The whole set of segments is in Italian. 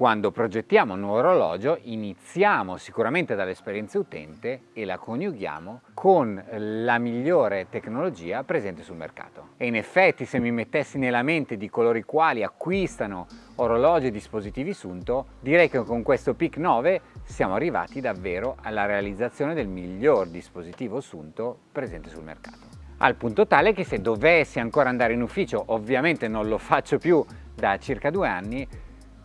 quando progettiamo un nuovo orologio iniziamo sicuramente dall'esperienza utente e la coniughiamo con la migliore tecnologia presente sul mercato. E in effetti se mi mettessi nella mente di coloro i quali acquistano orologi e dispositivi Sunto, direi che con questo PIC 9 siamo arrivati davvero alla realizzazione del miglior dispositivo Sunto presente sul mercato. Al punto tale che se dovessi ancora andare in ufficio, ovviamente non lo faccio più da circa due anni,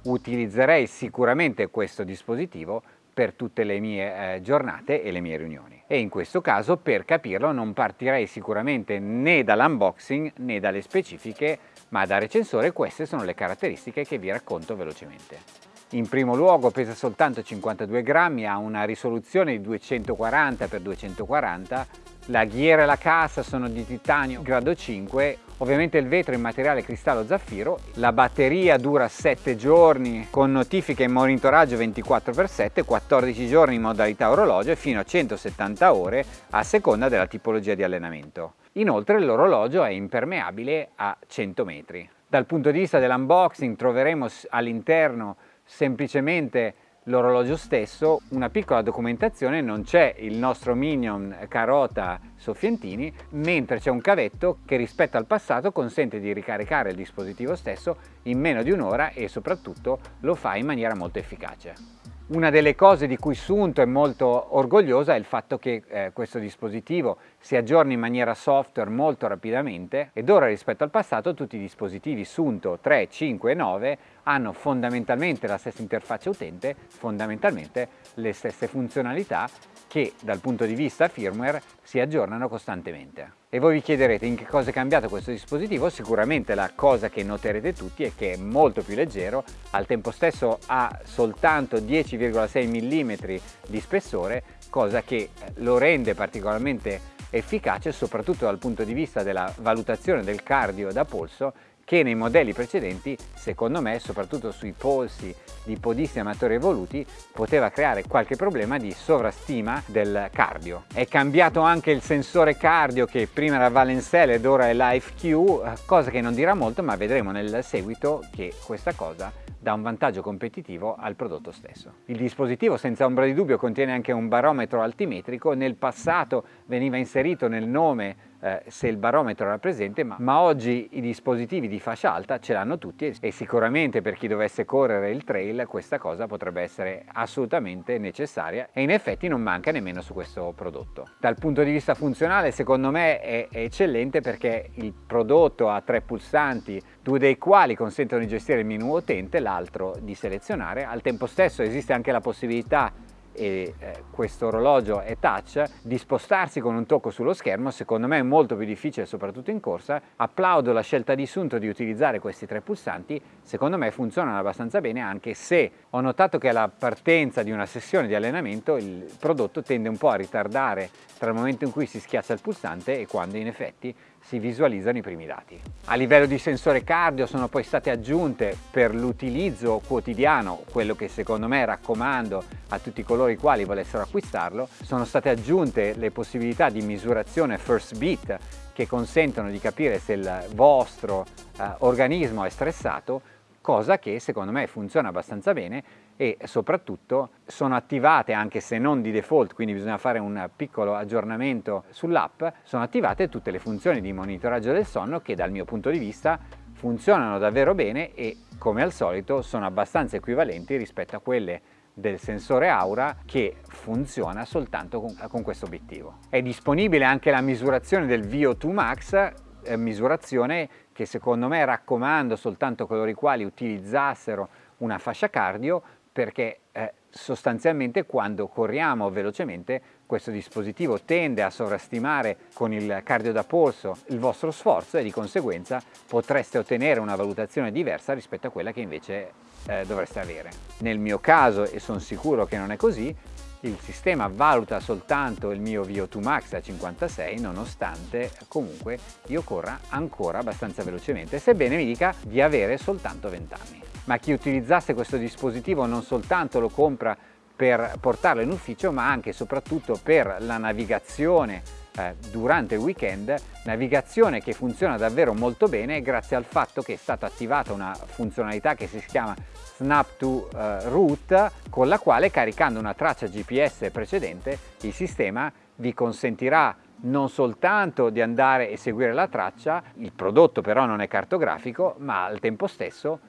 utilizzerei sicuramente questo dispositivo per tutte le mie eh, giornate e le mie riunioni. E in questo caso, per capirlo, non partirei sicuramente né dall'unboxing né dalle specifiche, ma da recensore queste sono le caratteristiche che vi racconto velocemente. In primo luogo pesa soltanto 52 grammi, ha una risoluzione di 240 x 240 la ghiera e la cassa sono di titanio grado 5, ovviamente il vetro in materiale cristallo zaffiro, la batteria dura 7 giorni con notifiche e monitoraggio 24x7, 14 giorni in modalità orologio e fino a 170 ore a seconda della tipologia di allenamento. Inoltre l'orologio è impermeabile a 100 metri. Dal punto di vista dell'unboxing troveremo all'interno semplicemente l'orologio stesso, una piccola documentazione, non c'è il nostro minion Carota Soffientini, mentre c'è un cavetto che rispetto al passato consente di ricaricare il dispositivo stesso in meno di un'ora e soprattutto lo fa in maniera molto efficace. Una delle cose di cui Sunto è molto orgogliosa è il fatto che eh, questo dispositivo si aggiorna in maniera software molto rapidamente ed ora rispetto al passato tutti i dispositivi Sunto 3, 5 e 9 hanno fondamentalmente la stessa interfaccia utente, fondamentalmente le stesse funzionalità che dal punto di vista firmware si aggiornano costantemente. E voi vi chiederete in che cosa è cambiato questo dispositivo? Sicuramente la cosa che noterete tutti è che è molto più leggero, al tempo stesso ha soltanto 10,6 mm di spessore, cosa che lo rende particolarmente efficace soprattutto dal punto di vista della valutazione del cardio da polso che nei modelli precedenti, secondo me, soprattutto sui polsi di podisti amatori evoluti, poteva creare qualche problema di sovrastima del cardio. È cambiato anche il sensore cardio che prima era Valencell ed ora è LifeQ, cosa che non dirà molto, ma vedremo nel seguito che questa cosa dà un vantaggio competitivo al prodotto stesso. Il dispositivo senza ombra di dubbio contiene anche un barometro altimetrico, nel passato veniva inserito nel nome eh, se il barometro era presente, ma, ma, oggi i dispositivi di fascia alta ce l'hanno tutti e, e sicuramente per chi dovesse correre il trail questa cosa potrebbe essere assolutamente necessaria e in effetti non manca nemmeno su questo prodotto. Dal punto di vista funzionale secondo me è, è eccellente perché il prodotto ha tre pulsanti, due dei quali consentono di gestire il menu utente, l'altro di selezionare. Al tempo stesso esiste anche la possibilità e eh, questo orologio è touch, di spostarsi con un tocco sullo schermo secondo me è molto più difficile soprattutto in corsa. Applaudo la scelta di Sunto di utilizzare questi tre pulsanti, secondo me funzionano abbastanza bene anche se ho notato che alla partenza di una sessione di allenamento il prodotto tende un po' a ritardare tra il momento in cui si schiaccia il pulsante e quando in effetti si visualizzano i primi dati. A livello di sensore cardio sono poi state aggiunte per l'utilizzo quotidiano, quello che secondo me raccomando a tutti coloro i quali volessero acquistarlo, sono state aggiunte le possibilità di misurazione first beat che consentono di capire se il vostro eh, organismo è stressato cosa che secondo me funziona abbastanza bene e soprattutto sono attivate anche se non di default, quindi bisogna fare un piccolo aggiornamento sull'app, sono attivate tutte le funzioni di monitoraggio del sonno che dal mio punto di vista funzionano davvero bene e come al solito sono abbastanza equivalenti rispetto a quelle del sensore Aura che funziona soltanto con, con questo obiettivo. È disponibile anche la misurazione del VO2 Max eh, misurazione che secondo me raccomando soltanto coloro i quali utilizzassero una fascia cardio perché eh, sostanzialmente quando corriamo velocemente questo dispositivo tende a sovrastimare con il cardio da polso il vostro sforzo e di conseguenza potreste ottenere una valutazione diversa rispetto a quella che invece eh, dovreste avere. Nel mio caso, e sono sicuro che non è così, il sistema valuta soltanto il mio VO2 max a 56 nonostante comunque io corra ancora abbastanza velocemente sebbene mi dica di avere soltanto 20 anni. Ma chi utilizzasse questo dispositivo non soltanto lo compra per portarlo in ufficio ma anche e soprattutto per la navigazione eh, durante il weekend, navigazione che funziona davvero molto bene grazie al fatto che è stata attivata una funzionalità che si chiama Snap to uh, Route con la quale caricando una traccia GPS precedente il sistema vi consentirà non soltanto di andare e seguire la traccia, il prodotto però non è cartografico, ma al tempo stesso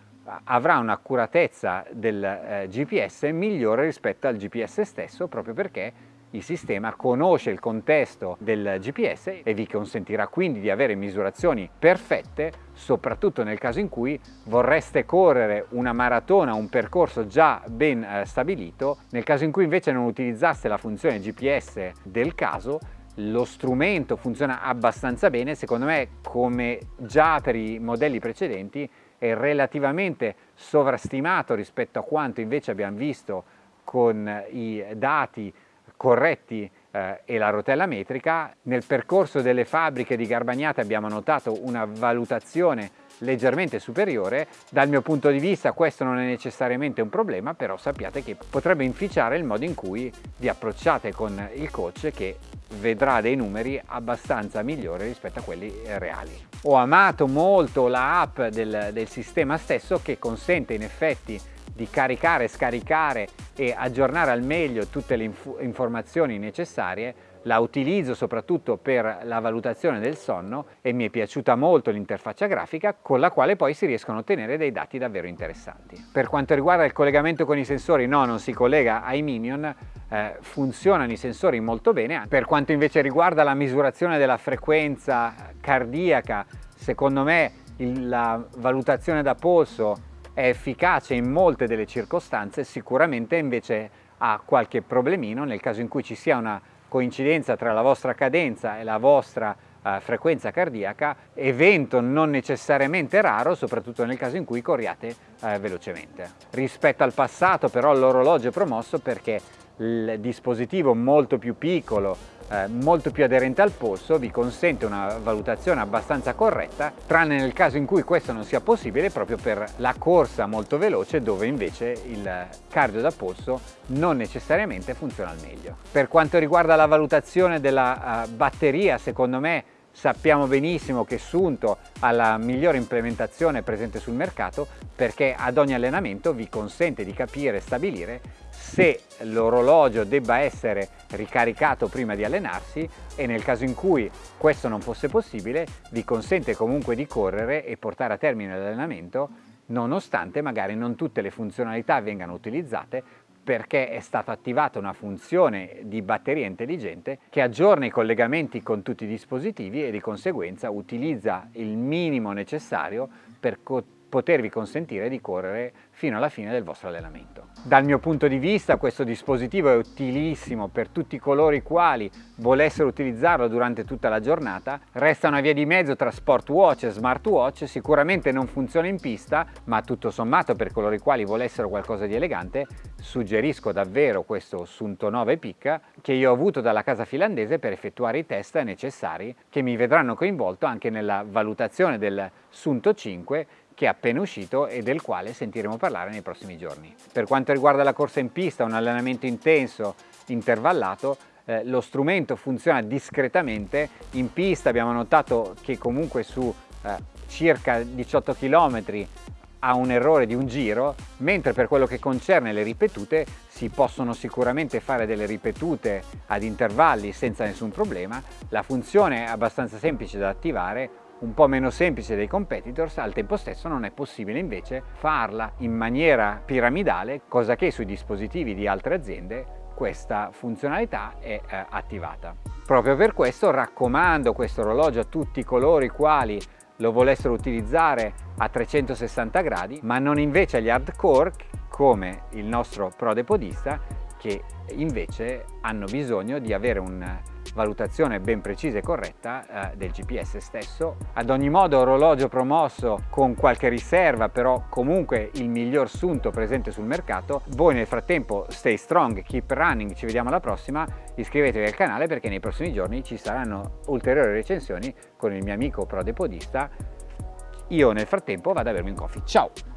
avrà un'accuratezza del eh, GPS migliore rispetto al GPS stesso proprio perché il sistema conosce il contesto del GPS e vi consentirà quindi di avere misurazioni perfette, soprattutto nel caso in cui vorreste correre una maratona, un percorso già ben eh, stabilito, nel caso in cui invece non utilizzaste la funzione GPS del caso, lo strumento funziona abbastanza bene, secondo me come già per i modelli precedenti è relativamente sovrastimato rispetto a quanto invece abbiamo visto con i dati corretti eh, e la rotella metrica. Nel percorso delle fabbriche di Garbagnate abbiamo notato una valutazione leggermente superiore. Dal mio punto di vista questo non è necessariamente un problema, però sappiate che potrebbe inficiare il modo in cui vi approcciate con il coach che vedrà dei numeri abbastanza migliori rispetto a quelli reali. Ho amato molto la app del, del sistema stesso che consente in effetti di caricare, scaricare e aggiornare al meglio tutte le inf informazioni necessarie la utilizzo soprattutto per la valutazione del sonno e mi è piaciuta molto l'interfaccia grafica con la quale poi si riescono a ottenere dei dati davvero interessanti. Per quanto riguarda il collegamento con i sensori, no, non si collega ai Minion, eh, funzionano i sensori molto bene. Per quanto invece riguarda la misurazione della frequenza cardiaca, secondo me il, la valutazione da polso è efficace in molte delle circostanze, sicuramente invece ha qualche problemino nel caso in cui ci sia una coincidenza tra la vostra cadenza e la vostra eh, frequenza cardiaca, evento non necessariamente raro, soprattutto nel caso in cui corriate eh, velocemente. Rispetto al passato però l'orologio è promosso perché il dispositivo molto più piccolo, eh, molto più aderente al polso, vi consente una valutazione abbastanza corretta, tranne nel caso in cui questo non sia possibile proprio per la corsa molto veloce dove invece il cardio da polso non necessariamente funziona al meglio. Per quanto riguarda la valutazione della uh, batteria, secondo me sappiamo benissimo che Sunto ha la migliore implementazione presente sul mercato perché ad ogni allenamento vi consente di capire e stabilire se l'orologio debba essere ricaricato prima di allenarsi e nel caso in cui questo non fosse possibile vi consente comunque di correre e portare a termine l'allenamento nonostante magari non tutte le funzionalità vengano utilizzate perché è stata attivata una funzione di batteria intelligente che aggiorna i collegamenti con tutti i dispositivi e di conseguenza utilizza il minimo necessario per potervi consentire di correre fino alla fine del vostro allenamento. Dal mio punto di vista questo dispositivo è utilissimo per tutti coloro i quali volessero utilizzarlo durante tutta la giornata. Resta una via di mezzo tra smartwatch e smartwatch, sicuramente non funziona in pista, ma tutto sommato per coloro i quali volessero qualcosa di elegante, suggerisco davvero questo Sunto 9 Peak che io ho avuto dalla casa finlandese per effettuare i test necessari che mi vedranno coinvolto anche nella valutazione del Sunto 5 che è appena uscito e del quale sentiremo parlare nei prossimi giorni. Per quanto riguarda la corsa in pista, un allenamento intenso, intervallato, eh, lo strumento funziona discretamente, in pista abbiamo notato che comunque su eh, circa 18 km ha un errore di un giro, mentre per quello che concerne le ripetute si possono sicuramente fare delle ripetute ad intervalli senza nessun problema, la funzione è abbastanza semplice da attivare, un po' meno semplice dei competitors, al tempo stesso non è possibile invece farla in maniera piramidale, cosa che sui dispositivi di altre aziende questa funzionalità è eh, attivata. Proprio per questo raccomando questo orologio a tutti coloro i quali lo volessero utilizzare a 360 gradi, ma non invece agli hardcore come il nostro prodepodista che invece hanno bisogno di avere un valutazione ben precisa e corretta eh, del GPS stesso. Ad ogni modo orologio promosso con qualche riserva, però comunque il miglior sunto presente sul mercato. Voi nel frattempo stay strong, keep running, ci vediamo alla prossima, iscrivetevi al canale perché nei prossimi giorni ci saranno ulteriori recensioni con il mio amico prodepodista. Io nel frattempo vado a bermi un coffee. Ciao!